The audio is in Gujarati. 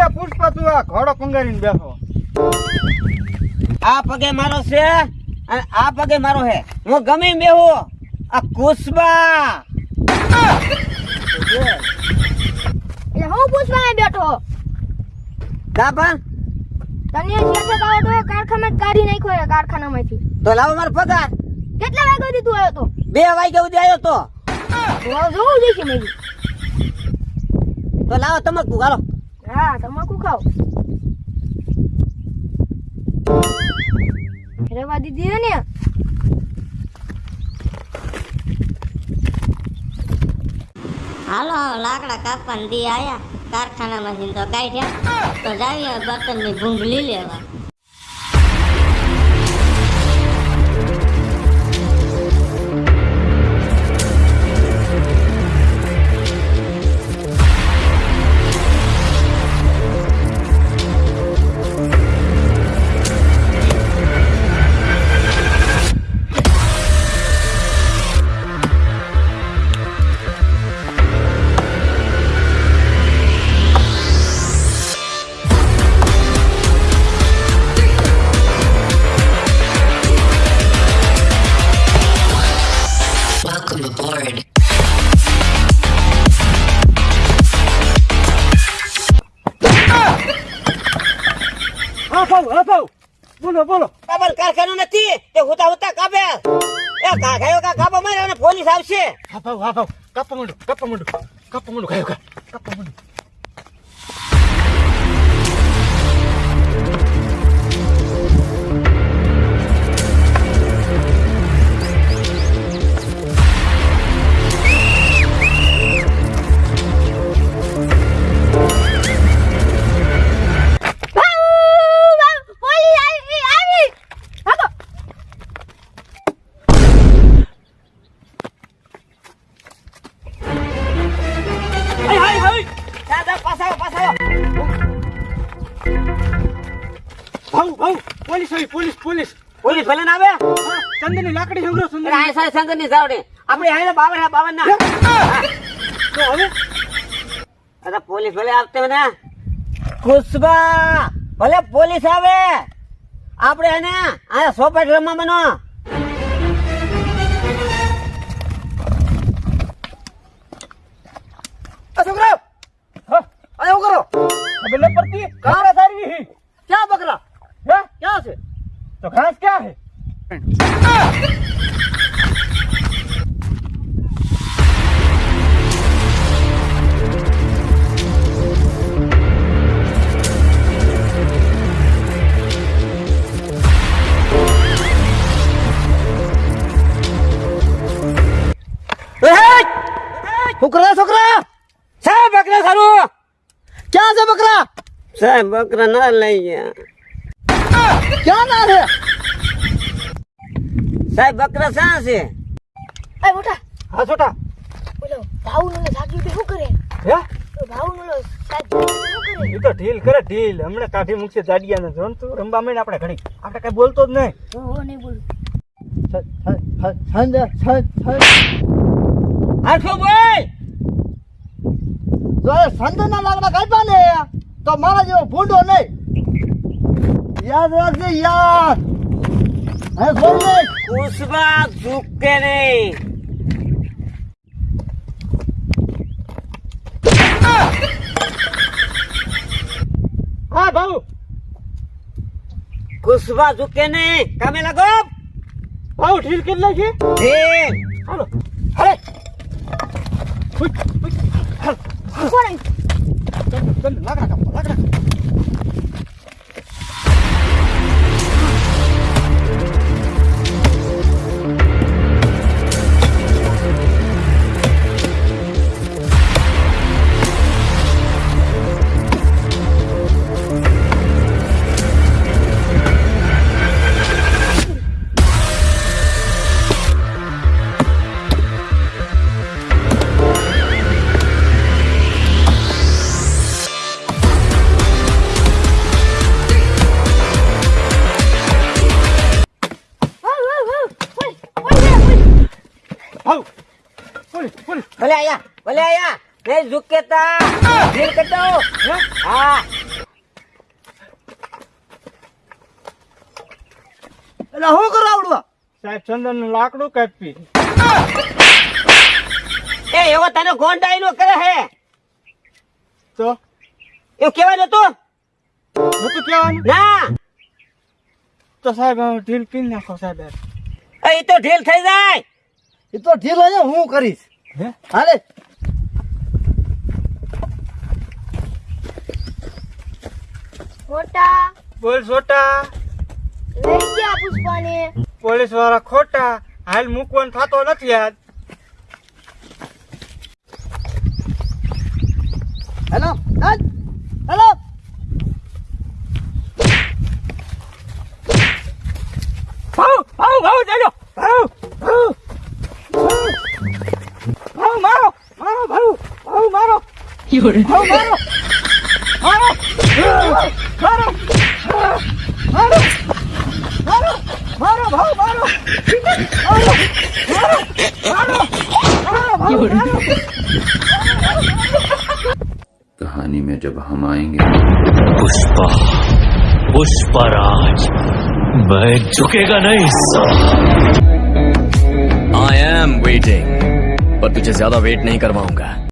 લે પુષ્પા તું આ ઘોડો પંગારીને બેઠો આ પગે મારો છે અને આ પગે મારો હે હું ગમે બેહો. આ કુસબા. એટલે હું પુષ્પા બેઠો? કા તને જે છે કાવો તો કારખાના કાઢી નાખ્યો કારખાના કારખાનામાંથી. તો લાવો મારો પગાર. કેટલા વાગ્યાથી તું આવ્યો તો? બે વાગ્યા સુધી આવ્યો તો. જોવું જોઈશે મેં તો લાવો તમાકુ હાલો. હા તમાકુ ખાવ? રેવા દીધી ને? હાલો લાકડા કાપવાની દી આયા. કારખાનામાંથી તો કાઢ્યા. તો જાવીએ બર્તનની ભૂંગળી લેવા. ભાઉ હા ભાઉ બોલો બોલો કાબલ કારખાનું નથી, તે હુતા હુતા કાપે. એ કાઢાયો કા કાપો મારે અને પોલીસ આવશે. હા ભાઉ કાપા માંડો કાપા માંડો કાપા માંડો ગાયો ગા કાપા માંડો. ભાઉ ભાઉ પોલીસ આવી પોલીસ પોલીસ. પોલીસ ભલે ના આવે? ચંદનની લાકડી સંગ્રહ અરે સુંદર આ સાહેબ ચંદનની જાવડે આપણે હાલે બાવન બાવન ના તો હવે? અરે પોલીસ ભલે આવતે ને. ખુશબા ભલે પોલીસ આવે. આપણે એને આ સોપેટ રમવા બનો. છોકરા! હા. આ કરો. ન પડતી ઘાસ સારી ક્યાં બકરા હે ક્યાં છે તો ઘાસ ક્યાં હે છોકરા છોકરા! સાહેબ બકરા સારું ક્યાં છે બકરા? સાહેબ બકરા ના લઈ ગયા. ક્યાં ના છે? સાહેબ બકરા શા છે? એ મોટા હા છોટા. બોલો ભાવ નો સાજી શું કરે? હે? ભાવ નો સાજી એ તો ઢીલ કરે ઢીલ. હમણાં કાઢી મૂકશે જાડિયાને. જોન તું રમવા માંડ આપણે ઘડી આપણે કઈ બોલતો જ નહીં. હું હું નહીં બોલું. આઠો ભાઈ! જો સંજયના લાકડા કાપ્યા ને તો મારા જેવો ભૂંડો નહીં. યાદ રાખજે યાદ. ને કુસબા ઝુકે નહીં. હા ભાઉ. કુસબા ઝુકે નહીં. કામે લાગો. ભાઉ ઢીલ કેટલા છે હાલો. હાલ, કોણ આવ્યું? ચંદન, ચંદન, લાકડા ભલે આયા ભલે આયા. રે ઝુકેતા ઝીલ કટો હા? એટલે શું કરો આવડવા? સાહેબ ચંદનનું લાકડું કાપી. એ એવો તને ગોંડાઈ નો કરે હે. તો? એવું કેવાનું હતું? નતું તો સાહેબ ઢીલ પી નાખો સાહેબ. એ તો ઢીલ થઈ જાય. એ તો ઢીલ હોય હું કરીશ. હાલે. ખોટા બોલ છોટા લઈ ગયા પુષ્પાને. પોલીસવાળા ખોટા. હાલ મૂકવાનું થતો નથી આજ હેલો હાલ હેલો. ભાવ ભાવ ભાવ ચાલો ભાવ ભાવ. મારો મારો ભાવ ભાવ મારો ભાવ મારો મારો મારો મારો મારો મારો ભાવ મારો મારો મારો મારો મારો ભાવ મારો कहानी में जब हम आएंगे पुष्पा पुष्पराज मैं झुकेगा नहीं साला आई एम वेटिंग पर तुझे ज्यादा वेट नहीं करवाऊंगा